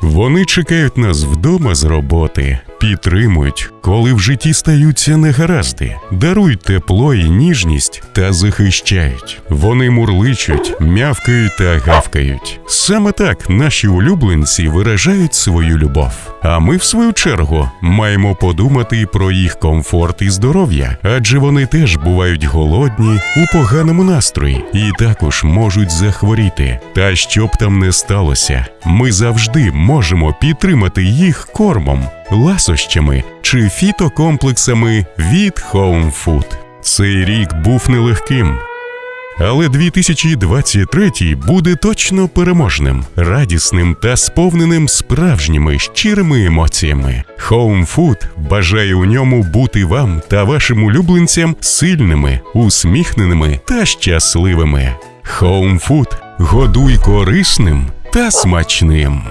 Вони чекають нас вдома з роботи, підтримують, коли в житті стаються негаразди, дарують тепло і ніжність та захищають. Вони мурличуть, мявкають та гавкають. Саме так наші улюбленці виражають свою любов. А ми, в свою чергу, маємо подумати про їх комфорт і здоров'я, адже вони теж бувають голодні у поганому настрої і також можуть захворіти. Та що б там не сталося, ми завжди можемо підтримати їх кормом, ласощами чи фітокомплексами від Home Food. Цей рік був нелегким. Але 2023 буде точно переможним, радісним та сповненим справжніми щирими емоціями. Home Food бажає у ньому бути вам та вашим улюбленцям сильними, усміхненими та щасливими. Home Food – годуй корисним та смачним.